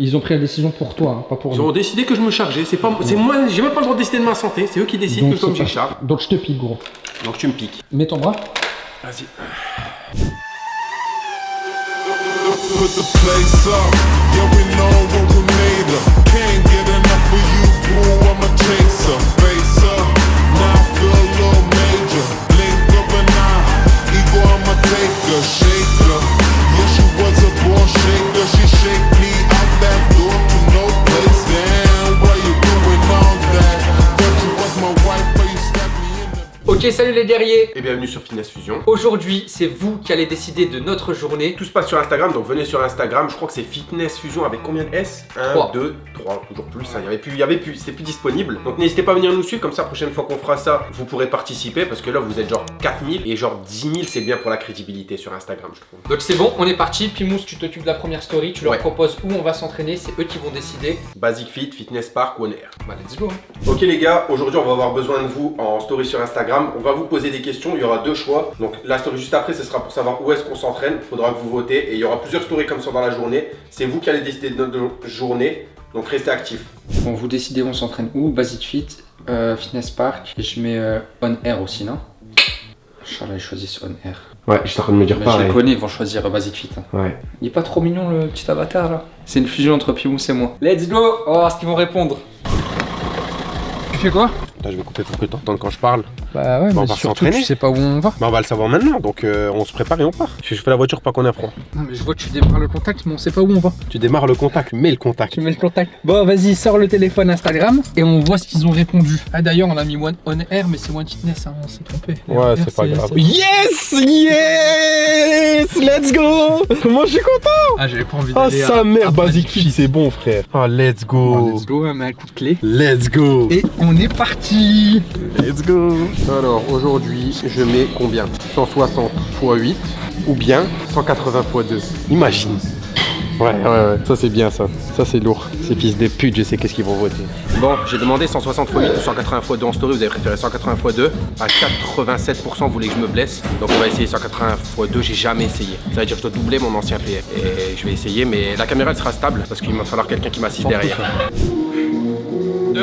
Ils ont pris la décision pour toi, hein, pas pour Ils nous. ont décidé que je me chargeais. C'est pas, c'est moi, j'ai même pas le droit de décider de ma santé. C'est eux qui décident Donc, que je pas- charge. Donc je te pique, gros. Donc tu me piques. Mets ton bras. Vas-y. Salut les guerriers Et bienvenue sur Fitness Fusion. Aujourd'hui, c'est vous qui allez décider de notre journée. Tout se passe sur Instagram, donc venez sur Instagram. Je crois que c'est Fitness Fusion avec combien de S? 1, Trois. 2, 3, toujours plus. hein. Il y avait plus, il y avait plus, c'est plus disponible. Donc n'hésitez pas à venir nous suivre, comme ça, la prochaine fois qu'on fera ça, vous pourrez participer parce que là, vous êtes genre 4000 et genre 10 000, c'est bien pour la crédibilité sur Instagram, je trouve. Donc c'est bon, on est parti. Pimous, tu t'occupes de la première story, tu leur Ouais. proposes où on va s'entraîner, c'est eux qui vont décider. Basic Fit, Fitness Park, One Air. Bah let's go. hein. Ok les gars, aujourd'hui on va avoir besoin de vous en story sur Instagram. On va vous poser des questions, il y aura deux choix. Donc la story juste après, ce sera pour savoir où est-ce qu'on s'entraîne. Il faudra que vous votez et il y aura plusieurs stories comme ça dans la journée. C'est vous qui allez décider de notre journée, donc restez actifs. Bon, vous décidez on s'entraîne où? Basic Fit, euh, Fitness Park, et je mets euh, On Air aussi, non? Inch'Allah, ils choisissent On Air. Ouais, je suis en train de me dire Mais je les connais, ils vont choisir euh, Basic Fit. hein. Ouais. Il est pas trop mignon le petit avatar là? C'est une fusion entre Pimous et moi. Let's go On va voir ce qu'ils vont répondre. Tu fais quoi? Là, je vais couper pour que t'entendes quand je parle. Bah ouais, Bah, mais surtout tu sais pas où on va. Bah on va le savoir maintenant, donc euh, on se prépare et on part. Je fais la voiture pas qu'on apprend. Non mais je vois que tu démarres le contact, mais on sait pas où on va. Tu démarres le contact, tu mets le contact. Tu mets le contact. Bon, vas-y, sors le téléphone Instagram et on voit ce qu'ils ont répondu. Ah d'ailleurs, on a mis One On Air, mais c'est One Fitness, hein, on s'est trompé. Ouais, c'est pas grave. Yes Yes Let's go Comment je suis content Ah, j'avais pas envie Ah d'aller. sa à- mère, Basic c'est bon frère. Ah let's go let's go, on met un coup de clé. Let's go Et on est parti Let's go Alors aujourd'hui je mets combien? 160 x 8 ou bien 180 x 2 Imagine. Ouais ouais ouais. Ça c'est bien ça. Ça c'est lourd. Ces fils de pute je sais qu'est-ce qu'ils vont voter. Bon j'ai demandé 160 x 8 ou 180 x 2 en story. Vous avez préféré 180 x 2 À 87% vous voulez que je me blesse? Donc on va essayer 180 x 2 J'ai jamais essayé. Ça veut dire que je dois doubler mon ancien PF Et je vais essayer mais la caméra elle sera stable Parce qu'il va falloir quelqu'un qui m'assiste derrière. 2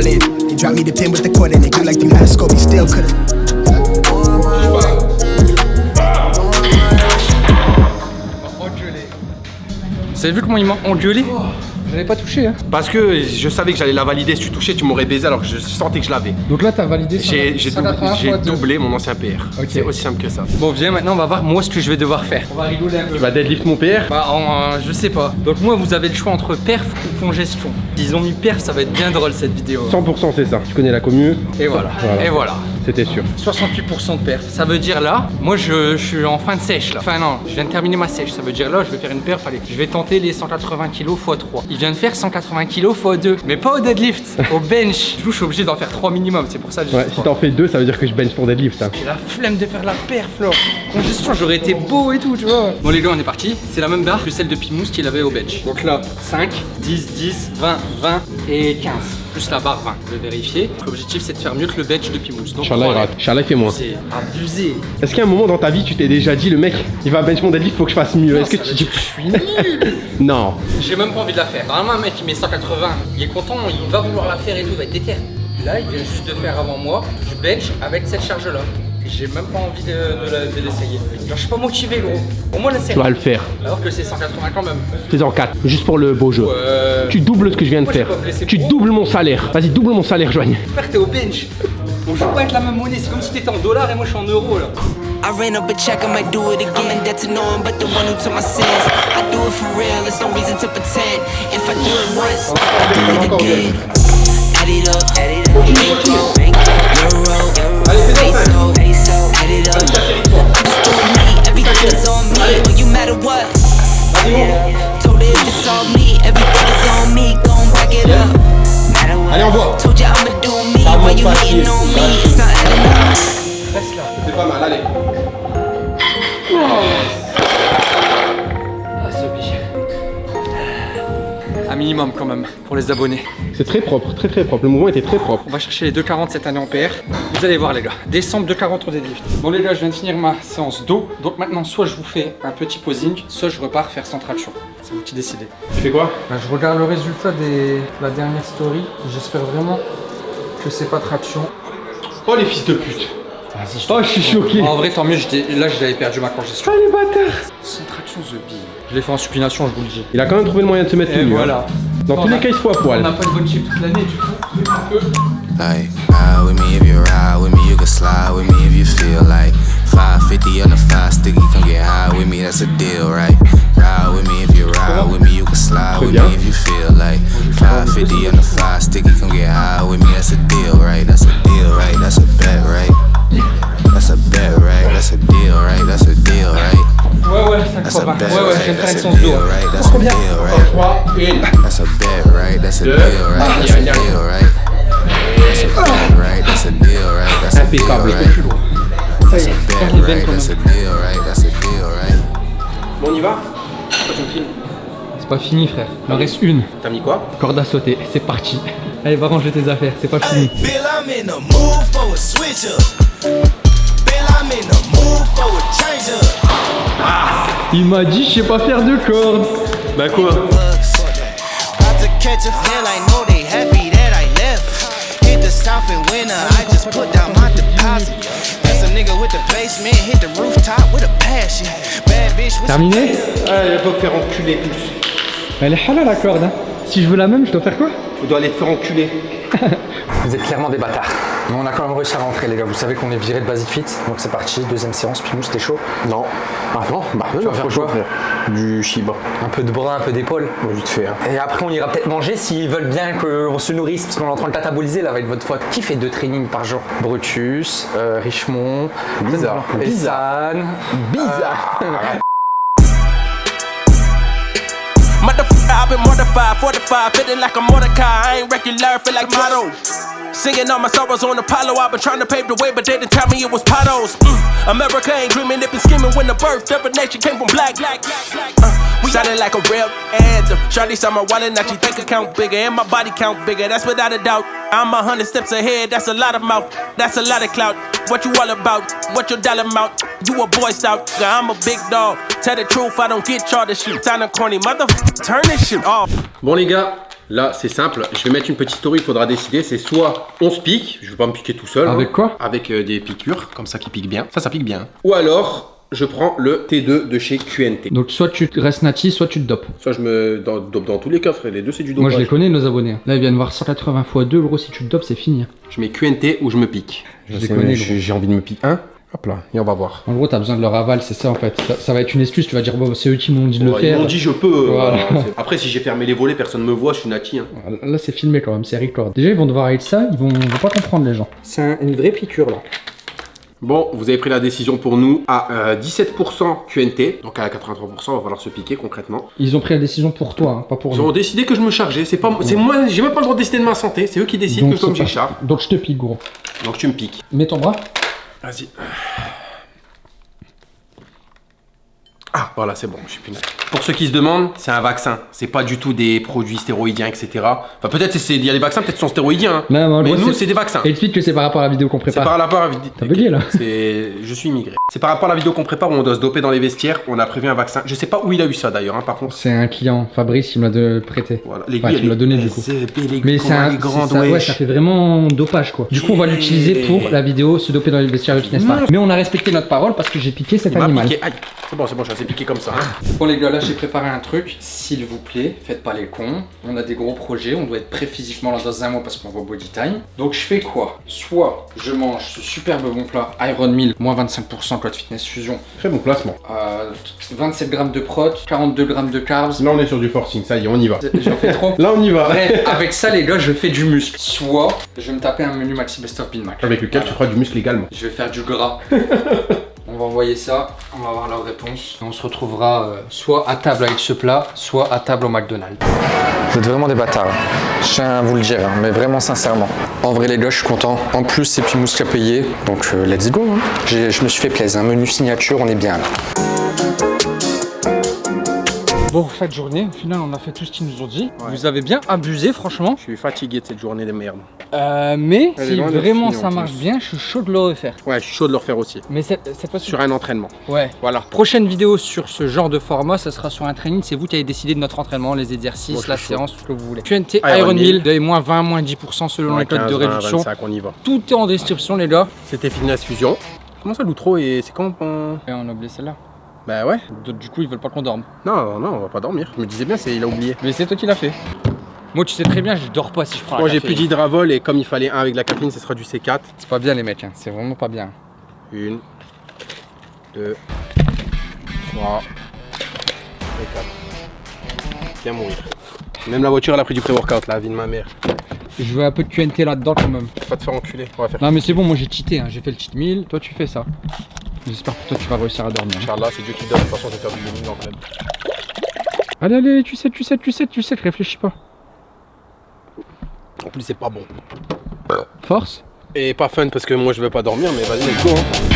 I'm all in. You drop me the pin with the cord it. Like still. Vous vu comment ils m'ont engueulé? J'avais pas touché, hein. Parce que je savais que j'allais la valider. Si tu touchais, tu m'aurais baisé alors que je sentais que je l'avais. Donc là, t'as validé J'ai j'ai doublé, 180 j'ai fois deux. doublé mon ancien PR. C'est aussi simple que ça. Bon, viens maintenant, on va voir moi ce que je vais devoir faire. On va rigoler un peu. Tu vas deadlift mon PR Bah, en, euh, je sais pas. Donc, moi, vous avez le choix entre perf ou congestion. Ils ont mis perf, ça va être bien drôle cette vidéo. 100% c'est ça. Tu connais la commu, Et voilà. Voilà. Et voilà. C'était sûr. 68% de perf. Ça veut dire là, moi je, je suis en fin de sèche là. Enfin non, je viens de terminer ma sèche. Ça veut dire là, je vais faire une perf. Allez, je vais tenter les 180 kg x 3. Il vient de faire 180 kg x 2. Mais pas au deadlift, au bench. Du coup, je suis obligé d'en faire 3 minimum. C'est pour ça que je Ouais, si t'en fais deux, ça veut dire que je bench ton deadlift. hein. J'ai la flemme de faire la perf là. Congestion, j'aurais été beau et tout, tu vois. Bon les gars, on est parti. C'est la même barre que celle de Pimous qu'il avait au bench. Donc là, 5, 10, 10, 20, 20 et 15. Plus la barre 20. Je vais vérifier. L'objectif c'est de faire mieux que le bench de Pimous. Donc Inch'Allah, il rate. Inch'Allah, il fait moins. C'est abusé. Est-ce qu'à un moment dans ta vie, tu t'es déjà dit, le mec, il va bench mon deadlift, faut que je fasse mieux? Est-ce que tu dis. que je suis nul Non. J'ai même pas envie de la faire. Normalement, un mec qui met 180, il est content, il va vouloir la faire et tout, il va être déter. Là, il vient juste de faire avant moi du bench avec cette charge-là. J'ai même pas envie de, de l'essayer. Genre, je suis pas motivé, gros. Au moins, la Tu vas le faire. Alors que c'est 180 quand même. Fais-en 4, juste pour le beau jeu. Ouais. Tu doubles ce que je viens de faire. Tu doubles mon salaire. Vas-y, double mon salaire, Joigne. Frère, t'es au bench. On joue pas avec la même monnaie. C'est comme si t'étais en dollars et moi je suis en euros là. I ran up a check, I might do it again. I'm in debt to no one but the one who took my sins. I do it for real, there's no reason to pretend. If I do it once, I do it again. Add it up, add it up. Euro, euro, peso, add it up. I'm just doing me, everything is on me. But you matter what? Told her if it's all me, everything is on me. Gon' back it up. Matter what? Told you I'ma do me. Why you hating on me? Minimum quand même pour les abonnés. C'est très propre, très très propre. Le mouvement était très propre. On va chercher les 2,40 cette année en PR. Vous allez voir les gars, décembre 2,40 au deadlift. Bon les gars, je viens de finir ma séance d'eau. Donc maintenant, soit je vous fais un petit posing, soit je repars faire sans traction. C'est vous qui décidez. Tu fais quoi? Bah, je regarde le résultat de la dernière story. J'espère vraiment que c'est pas traction. Oh les fils de pute Vas-y, je Oh, je suis choqué. En vrai, tant mieux, là, j'avais perdu ma congestion. Ah, les bâtards The Bee. Je l'ai fait en supination, je vous le dis. Il a quand même trouvé le moyen de se mettre hein. voilà. Dans tous les cas, il se fout à poil. On n'a pas de bonne chip toute l'année, du coup, you a right? That's a deal, Impeccable. right? That's a bet, right? That's a deal, right? That's a deal, right? Bon, on y va? C'est pas fini, frère. Il en reste une. T'as mis quoi? Corde à sauter. C'est parti. Allez, va ranger tes affaires. C'est pas fini. Bill, I'm in the mood for a switch up. Bill, I'm in the mood for a change up. Il m'a dit, je sais pas faire de corde. Bah quoi? Winter, I just put down my deposit. That's a nigga with the basement, hit the rooftop with a passion. Bad bitch with some Terminé Ah, va faire enculer tous. Elle est halal la corde. Hein. Si je veux la même, je dois faire quoi? Tu dois aller te faire enculer. Vous êtes clairement des bâtards. Mais on a quand même réussi à rentrer, les gars. Vous savez qu'on est viré de Basic Fit. Donc c'est parti, deuxième séance. Puis nous, c'était chaud. Non. Ah non, bah non, vas faire quoi frère? Du chiba. Un peu de bras, un peu d'épaule. Bon, vite fait. Hein. Et après, on ira peut-être manger s'ils veulent bien qu'on se nourrisse, parce qu'on est en train de cataboliser là avec votre faute. Qui fait deux trainings par jour? Brutus, euh, Richemont, Bizarre. Bizarre. Bizarre. Motherfucker, I've been mortified, fortified, feeling like a Mordecai. I ain't regular, feel like motto. Singing all my sorrows on Apollo. I've been trying to pave the way, but they didn't tell me it was potholes. Mm. America ain't dreaming, it been scheming when the birth of a nation came from black. black, black, black. Uh, we sounded like a real anthem. Charlie saw my wallet, now she think account bigger, and my body count bigger. That's without a doubt. I'm a hundred steps ahead, that's a lot of mouth, that's a lot of clout. What you all about? What your dollar amount? You a boy scout, I'm a big dog. Tell the truth, I don't get this shit. Sound corny, motherfucker, turn this shit off. Les ggars, là c'est simple, je vais mettre une petite story, il faudra décider, c'est soit on se pique, je vais pas me piquer tout seul. Avec hein, quoi Avec euh, des piqûres, comme ça qui piquent bien. Ça, ça pique bien. Ou alors, je prends le T2 de chez QNT. Donc soit tu restes nati, soit tu te dopes. Soit je me dans, dope dans tous les cas, frère, les deux c'est du dopage. Moi je les connais nos abonnés. Là ils viennent voir 180 x 2 gros si tu te dopes c'est fini. Je mets QNT ou je me pique. Je les sais, connais, j'ai envie de me piquer un. Hop là, et on va voir. En gros t'as besoin de leur aval, c'est ça en fait. Ça, ça va être une excuse, tu vas dire bon c'est eux qui m'ont dit de le faire. Ils m'ont dit je peux. euh, Voilà. Après si j'ai fermé les volets, personne me voit, je suis nati. hein. Là c'est filmé quand même, c'est record. Déjà ils vont devoir être ça, ils vont, ils vont pas comprendre les gens. C'est une vraie piqûre là. Bon, vous avez pris la décision pour nous à euh, 17% QNT, donc à 83%, il va falloir se piquer concrètement. Ils ont pris la décision pour toi, hein, pas pour Ils ont décidé que je me chargeais, c'est pas c'est moi, j'ai même pas le droit de décider de ma santé, c'est eux qui décident Donc, que j'ai pas- charge. Donc je te pique gros. Donc tu me piques. Mets ton bras. Vas-y. Ah, voilà, c'est bon, je suis plus. Pour ceux qui se demandent, c'est un vaccin. C'est pas du tout des produits stéroïdiens, etc. Enfin, peut-être c'est- il y a des vaccins, peut-être sont stéroïdiens. hein. Non, Mais nous, c'est des vaccins. Explique que c'est par rapport à la vidéo qu'on C'est prépare. par rapport à la vidéo. T'as bugué, là C'est. Je suis immigré. C'est par rapport à la vidéo qu'on prépare où on doit se doper dans les vestiaires. On a prévu un vaccin. Je sais pas où il a eu ça d'ailleurs, hein, par contre. C'est un client, Fabrice, il me l'a de- prêté. Voilà. Enfin, tu me l'as donné du coup. Mais c'est un, grand c'est ça, ouais, ça fait vraiment dopage quoi. Du coup, on va l'utiliser pour la vidéo se doper dans les vestiaires de Fitness Park. Mais on a respecté notre parole parce que j'ai piqué cet Il m'a animal. C'est bon, c'est bon, piqué comme ça. hein. Bon les gars, là j'ai préparé un truc. S'il vous plaît, faites pas les cons. On a des gros projets, on doit être prêt physiquement là dans un mois parce qu'on va au body time. Donc je fais quoi? Soit je mange ce superbe bon plat Iron Meal, moins 25% Cloud Fitness Fusion, Très bon placement. euh, 27 grammes de prot, 42 grammes de carbs. Là, on est sur du forcing. Ça y est, on y va. J'en fais trop. Là, on y va. Bref, avec ça les gars, je fais du muscle. Soit je vais me taper un menu Maxi Best of Bin Mac. Avec lequel tu feras du muscle également. Je vais faire du gras. va envoyer ça, on va voir leur réponse. On se retrouvera euh, soit à table avec ce plat, soit à table au McDonald's. Vous êtes vraiment des bâtards. Je tiens à vous le dire, hein, mais vraiment sincèrement. En vrai les gars, je suis content. En plus, c'est Pimous qui a payé, donc euh, let's go. hein. Je me suis fait plaisir. Un menu signature, on est bien là. Bon, cette journée, au final, on a fait tout ce qu'ils nous ont dit. Ouais. Vous avez bien abusé, franchement. Je suis fatigué de cette journée de merde. Euh, mais Elle si vraiment ça marche bien, je suis chaud de le refaire. Ouais, je suis chaud de le refaire aussi. Mais cette, cette fois-ci, Sur un entraînement. ouais. Voilà. Prochaine vidéo sur ce genre de format, ça sera sur un training. C'est vous qui avez décidé de notre entraînement, les exercices, Moi, la chaud. séance, tout ce que vous voulez. QNT Iron Iron Mill. De moins 20, moins 10% selon les codes 15, de 20, réduction. 25, on y va. Tout est en description, les gars. C'était Fitness Fusion. Comment ça, l'outro et c'est quand on... Et on a oublié celle-là. Bah ouais. Du coup, ils veulent pas qu'on dorme. Non, non, on va pas dormir. Je me disais bien, c'est il a oublié. Mais c'est toi qui l'as fait. Moi, tu sais très bien, je dors pas si je prends Moi, j'ai plus d'hydravol et comme il fallait un avec la caféine, ce sera du C4. C'est pas bien, les mecs. hein. C'est vraiment pas bien. Une, deux, trois et quatre. Bien mourir. Même la voiture, elle a pris du pré-workout, la vie de ma mère. Je veux un peu de QNT là-dedans quand même. Faut pas te faire enculer. On va faire Non mais c'est bon, moi j'ai cheaté, hein. j'ai fait le cheat meal, toi tu fais ça. J'espère que toi tu vas réussir à dormir. Inch'Allah, c'est Dieu qui donne. De toute façon, je vais faire du gaming en club. Allez, allez, tu sais, tu sais, tu sais, tu sais, réfléchis pas. En plus, c'est pas bon. Force? Et pas fun parce que moi, je veux pas dormir, mais vas-y, let's go. hein.